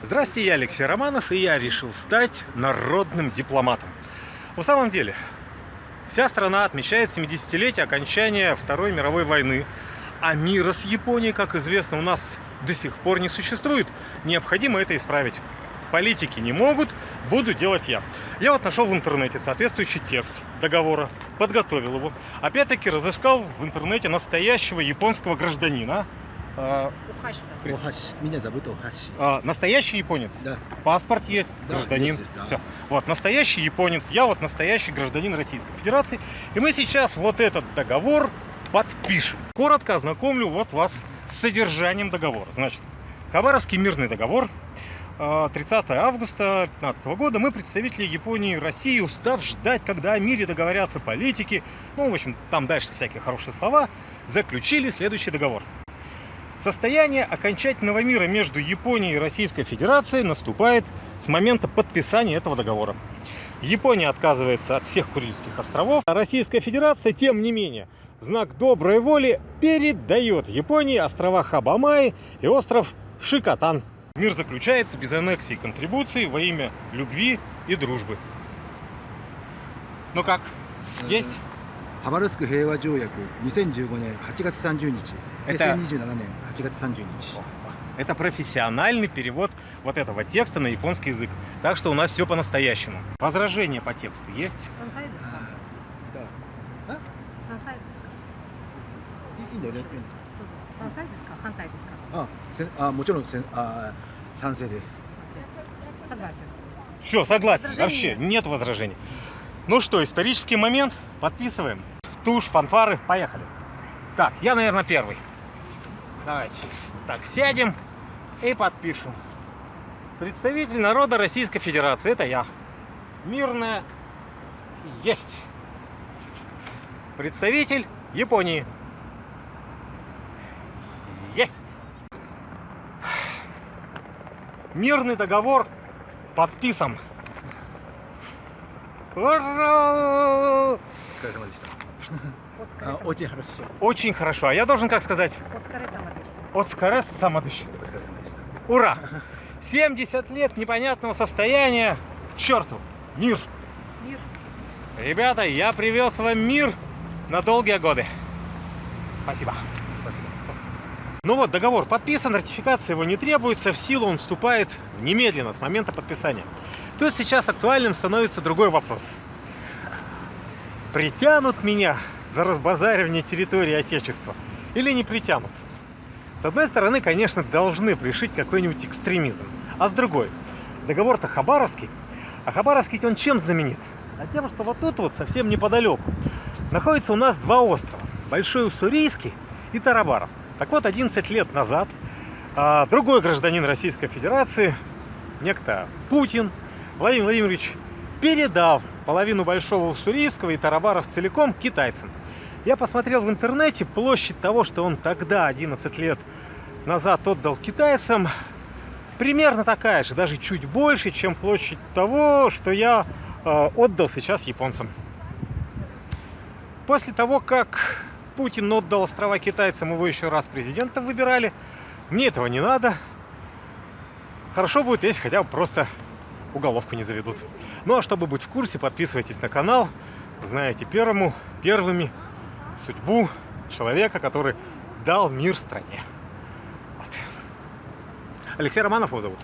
Здравствуйте, я Алексей Романов, и я решил стать народным дипломатом. В самом деле, вся страна отмечает 70-летие окончания Второй мировой войны, а мира с Японией, как известно, у нас до сих пор не существует. Необходимо это исправить. Политики не могут, буду делать я. Я вот нашел в интернете соответствующий текст договора, подготовил его. Опять-таки разыскал в интернете настоящего японского гражданина, а. Охаши. Меня зовут Охаши. а, настоящий японец. Да. Паспорт есть, Да, гражданин. есть, да. Все. Вот, настоящий японец, я вот настоящий гражданин Российской Федерации. И мы сейчас вот этот договор подпишем. Коротко ознакомлю вот вас с содержанием договора. Значит, Хабаровский мирный договор. а, 30 августа 2015 года мы, представители Японии и России, устав ждать, когда о мире договорятся политики, ну, в общем, там дальше всякие хорошие слова, заключили следующий договор. Состояние окончательного мира между Японией и Российской Федерацией наступает с момента подписания этого договора. Япония отказывается от всех Курильских островов, а Российская Федерация, тем не менее, в знак доброй воли передает Японии острова Хабамай и остров Шикотан. Мир заключается без аннексий и контрибуций во имя любви и дружбы. Ну как, есть? ハバルスク平和条約2015年8月30日 Это- 2027年8月30日 Это профессиональный перевод вот этого текста на японский язык. Так что у нас все по-настоящему. Возражения по тексту есть? 山菜ですか Да. 山菜ですかいいいんだよねそうそう山菜ですか反対ですかあせんあもちろんせんあ賛成です Согласен. Все, согласен. Возражений Вообще нет. нет возражений. Ну что, исторический момент. Подписываем. Тушь, фанфары, поехали. Так, я, наверное, первый. Давайте. Так, сядем и подпишем. Представитель народа Российской Федерации. Это я. Мирная есть. Представитель Японии. Есть. Мирный договор подписан. Ура! Скажем отлично. А, очень хорошо. Очень хорошо. А я должен как сказать? Отскарес самодыш. Отскарес самодыш. Ура! 70 лет непонятного состояния. К черту! Мир! Мир! Ребята, я привез вам мир на долгие годы. Спасибо. Спасибо. Ну вот, договор подписан, ратификация его не требуется, в силу он вступает немедленно, с момента подписания. То есть сейчас актуальным становится другой вопрос. Притянут меня за разбазаривание территории Отечества или не притянут? С одной стороны, конечно, должны пришить какой-нибудь экстремизм. А с другой, договор-то Хабаровский. А Хабаровский он чем знаменит? А тем, что вот тут вот совсем неподалеку находится у нас два острова. Большой Уссурийский и Тарабаров. Так вот, 11 лет назад а, другой гражданин Российской Федерации, некто Путин, Владимир Владимирович, передал половину Большого Уссурийского и Тарабаров целиком китайцам. Я посмотрел в интернете площадь того, что он тогда, 11 лет назад, отдал китайцам, примерно такая же, даже чуть больше, чем площадь того, что я э, отдал сейчас японцам. После того, как Путин отдал острова китайцам, его еще раз президентом выбирали, мне этого не надо. Хорошо будет, если хотя бы просто уголовку не заведут. Ну а чтобы быть в курсе, подписывайтесь на канал. Узнаете первому, первыми судьбу человека, который дал мир стране. Вот. Алексей Романов его зовут.